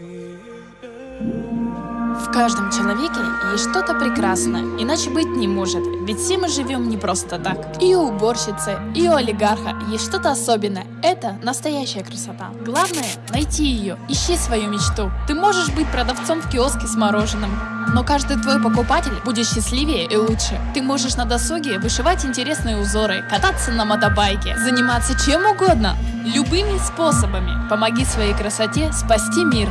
Peter. Каждом человеке есть что-то прекрасное, иначе быть не может, ведь все мы живем не просто так. И у уборщицы, и у олигарха есть что-то особенное. Это настоящая красота. Главное – найти ее, ищи свою мечту. Ты можешь быть продавцом в киоске с мороженым, но каждый твой покупатель будет счастливее и лучше. Ты можешь на досуге вышивать интересные узоры, кататься на мотобайке, заниматься чем угодно, любыми способами. Помоги своей красоте спасти мир.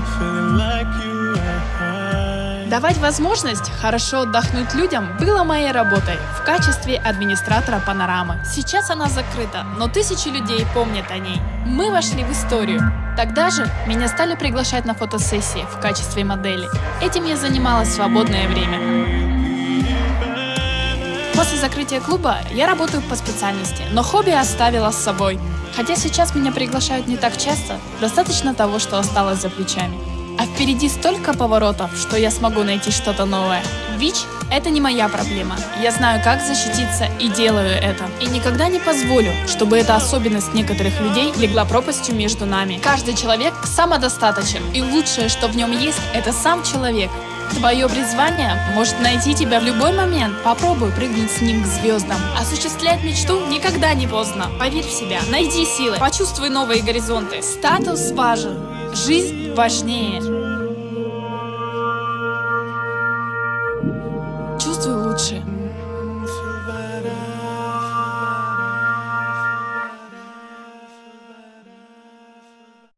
Давать возможность хорошо отдохнуть людям было моей работой в качестве администратора панорамы. Сейчас она закрыта, но тысячи людей помнят о ней. Мы вошли в историю. Тогда же меня стали приглашать на фотосессии в качестве модели. Этим я занималась свободное время. После закрытия клуба я работаю по специальности, но хобби оставила с собой. Хотя сейчас меня приглашают не так часто, достаточно того, что осталось за плечами. А впереди столько поворотов, что я смогу найти что-то новое. ВИЧ – это не моя проблема. Я знаю, как защититься и делаю это. И никогда не позволю, чтобы эта особенность некоторых людей легла пропастью между нами. Каждый человек самодостаточен, и лучшее, что в нем есть, это сам человек. Твое призвание может найти тебя в любой момент. Попробуй прыгнуть с ним к звездам. Осуществлять мечту никогда не поздно. Поверь в себя, найди силы, почувствуй новые горизонты. Статус важен, жизнь важнее.